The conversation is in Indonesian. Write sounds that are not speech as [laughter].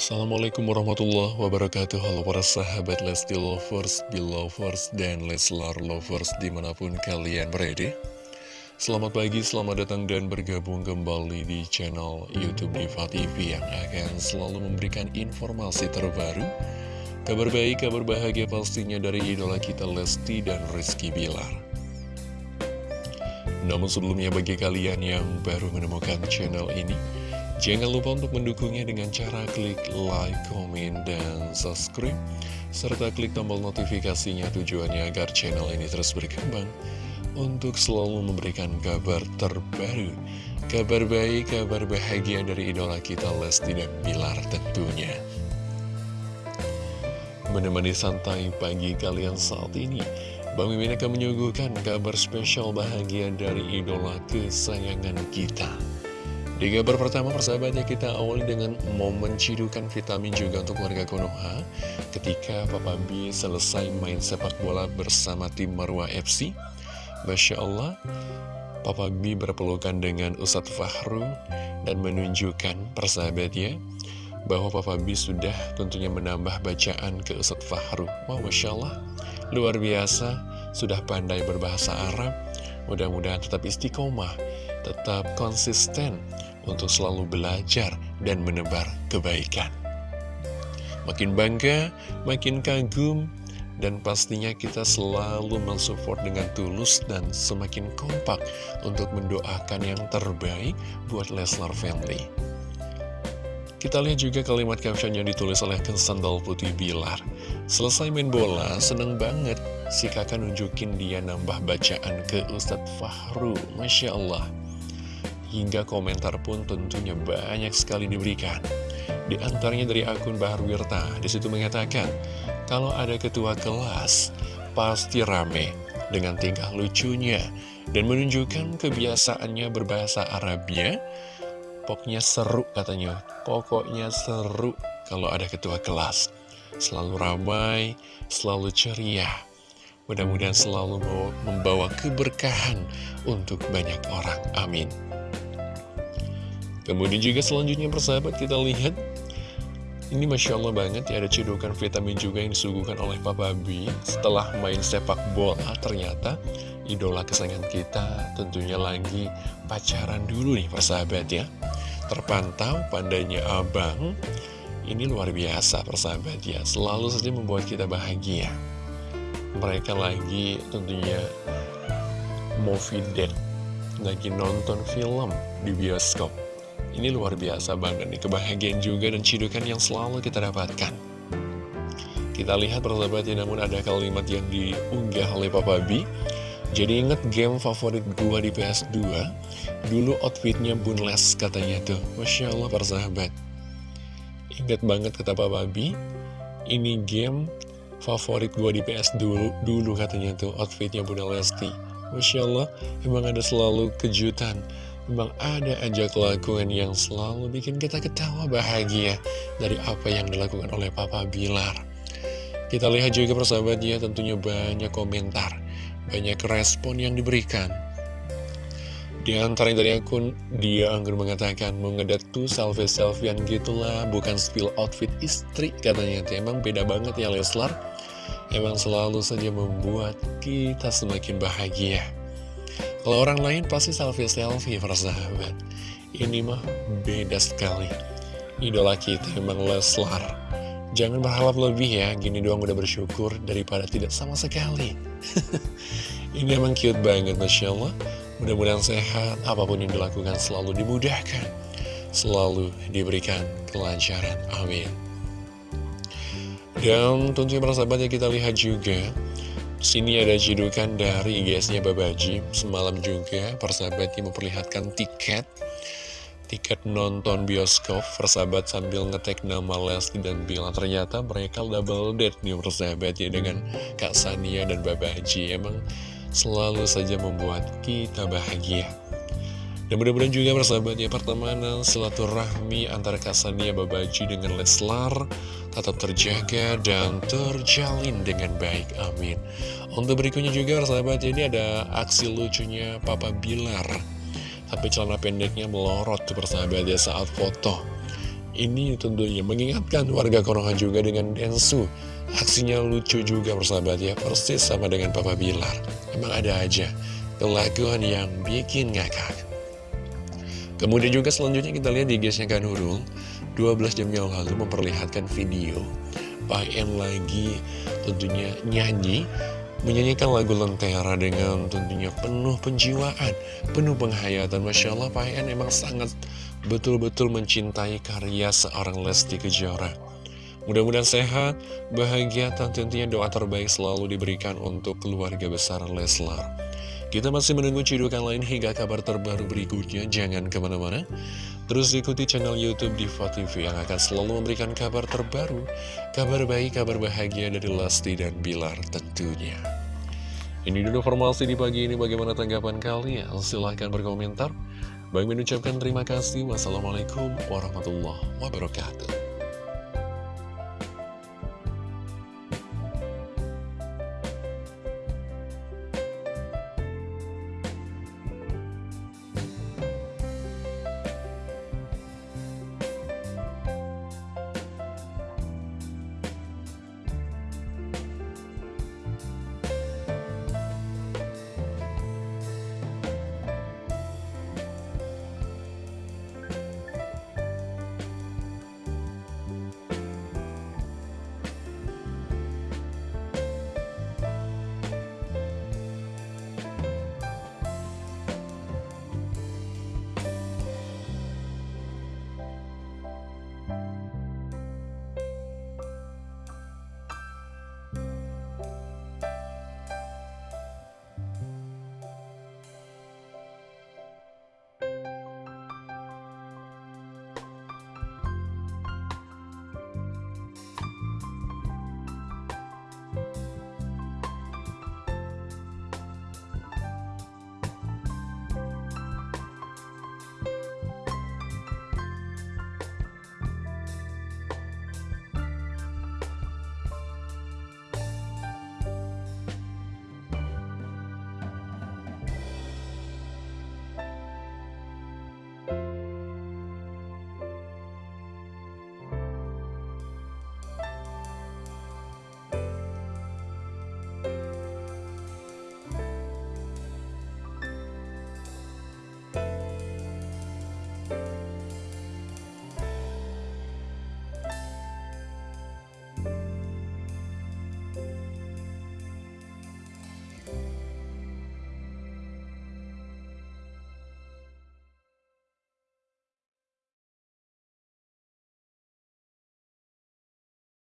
Assalamualaikum warahmatullahi wabarakatuh. Halo para sahabat Lesti Lovers, Belovers, dan Leslar Lovers di mana pun kalian berada. Selamat pagi, selamat datang dan bergabung kembali di channel Youtube Diva TV Yang akan selalu memberikan informasi terbaru Kabar baik, kabar bahagia pastinya dari idola kita Lesti dan Rizky Bilar. Namun sebelumnya bagi kalian yang baru menemukan channel ini Jangan lupa untuk mendukungnya dengan cara klik like, komen, dan subscribe serta klik tombol notifikasinya tujuannya agar channel ini terus berkembang untuk selalu memberikan kabar terbaru, kabar baik, kabar bahagia dari idola kita Lesti dan Bilar tentunya. Menemani santai pagi kalian saat ini, Bang Mimin akan menyuguhkan kabar spesial bahagia dari idola kesayangan kita. Di kabar pertama persahabatnya kita awali dengan momen cidukan vitamin juga untuk warga Konoha ketika Papa B selesai main sepak bola bersama tim Marwa FC. Masya Allah, Papa B berpelukan dengan Ustadz Fahru dan menunjukkan persahabatnya bahwa Papa B sudah tentunya menambah bacaan ke Ustadz Fahru. Wow, Masya Allah, luar biasa, sudah pandai berbahasa Arab, mudah-mudahan tetap istiqomah, tetap konsisten untuk selalu belajar dan menebar kebaikan. Makin bangga, makin kagum, dan pastinya kita selalu mensupport dengan tulus dan semakin kompak untuk mendoakan yang terbaik buat Leslar Family. Kita lihat juga kalimat caption yang ditulis oleh Sandal Putih Bilar. Selesai main bola, seneng banget si kakak nunjukin dia nambah bacaan ke Ustadz Fahru. Masya Allah. Hingga komentar pun tentunya banyak sekali diberikan. Di antaranya dari akun Bahar Wirta, di situ mengatakan, kalau ada ketua kelas, pasti rame dengan tingkah lucunya dan menunjukkan kebiasaannya berbahasa Arabnya. Pokoknya seru katanya, pokoknya seru kalau ada ketua kelas. Selalu ramai, selalu ceria. Mudah-mudahan selalu membawa keberkahan untuk banyak orang. Amin. Kemudian juga selanjutnya persahabat kita lihat. Ini Masya Allah banget ya ada cedokan vitamin juga yang disuguhkan oleh Papa B Setelah main sepak bola ternyata idola kesayangan kita tentunya lagi pacaran dulu nih persahabat ya. Terpantau pandainya abang. Ini luar biasa persahabat ya. Selalu saja membuat kita bahagia. Mereka lagi tentunya movie date Lagi nonton film di bioskop ini luar biasa banget nih, kebahagiaan juga dan cidukan yang selalu kita dapatkan. Kita lihat persahabat ya, namun ada kalimat yang diunggah oleh Papa B. Jadi inget game favorit gua di PS2, dulu outfitnya bunless katanya tuh. Masya Allah persahabat. Ingat banget kata Papa B, ini game favorit gua di PS dulu, dulu katanya tuh, outfitnya Bunda Lesti. Masya Allah, emang ada selalu kejutan Memang ada aja kelakuan yang selalu bikin kita ketawa bahagia dari apa yang dilakukan oleh Papa Bilar. Kita lihat juga persahabatnya tentunya banyak komentar, banyak respon yang diberikan. Di antaranya dari akun dia anggur mengatakan mengedat tuh selfie-selfiean gitulah bukan spill outfit istri katanya emang beda banget ya Leslar emang selalu saja membuat kita semakin bahagia kalau orang lain pasti selfie-selfie persahabat Ini mah beda sekali. Idola kita memang Leslar. Jangan berharap lebih ya Gini doang udah bersyukur daripada tidak sama sekali. [laughs] Ini emang cute banget Masya Allah. Mudah-mudahan sehat Apa pun yang dilakukan selalu dimudahkan. Selalu diberikan kelancaran Amin. Dan tentunya persahabatnya kita lihat juga Sini ada jidukan dari IGS-nya Babaji Semalam juga persahabatnya memperlihatkan tiket. Tiket nonton bioskop Persahabat sambil ngetek nama Lesti dan Bila Ternyata mereka double date nih persahabatnya Dengan Kak Sania dan Babaji Emang selalu saja membuat kita bahagia. Dan mudah-mudahan juga persahabatnya pertemanan silaturahmi antara Kasania Babaji dengan Leslar tetap terjaga dan terjalin dengan baik. Amin. Untuk berikutnya juga persahabat ini ada aksi lucunya Papa Bilar. Tapi celana pendeknya melorot tuh persahabat ya saat foto. Ini tentunya mengingatkan warga Konoha juga dengan Densu Aksinya lucu juga persahabat ya Persis sama dengan Papa Bilar Emang ada aja kelakuan yang bikin ngakak Kemudian juga selanjutnya kita lihat di guysnya Kanurul 12 jam yang lalu memperlihatkan video Pak En lagi tentunya nyanyi Menyanyikan lagu Lentera dengan tentunya penuh penjiwaan Penuh penghayatan Masya Allah Pak En emang sangat betul-betul mencintai karya seorang Lesti Kejora Mudah-mudahan sehat, bahagia, dan tentunya doa terbaik selalu diberikan untuk keluarga besar Leslar. Kita masih menunggu cidukan lain hingga kabar terbaru berikutnya. Jangan ke mana-mana. Terus ikuti channel Youtube Diva TV yang akan selalu memberikan kabar terbaru, kabar baik, kabar bahagia dari Lesti dan Bilar tentunya. Ini dulu informasi di pagi ini bagaimana tanggapan kalian? Silahkan berkomentar. Bang mengucapkan terima kasih. Wassalamualaikum warahmatullahi wabarakatuh.